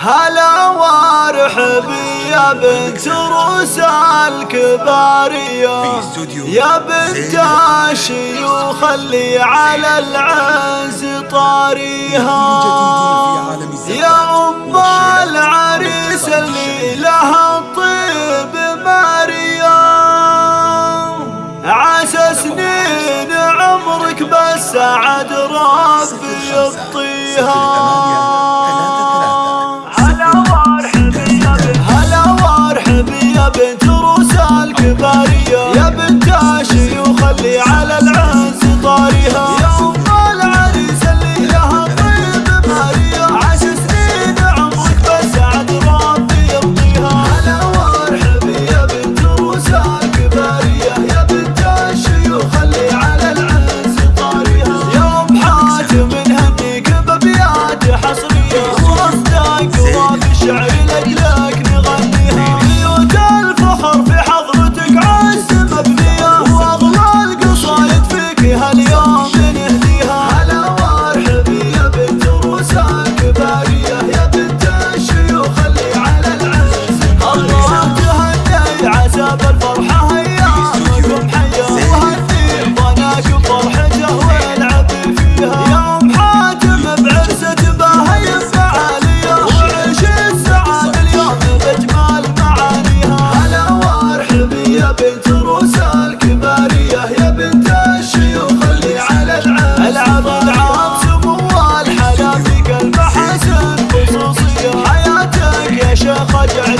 هلا وارحبي يا بنت روس الكبارية يا بنت الشيوخ اللي على العز طاريها. يا أم العريس اللي لها الطيب ماريا. عسى سنين عمرك بس سعد ربي يبطيها. شخج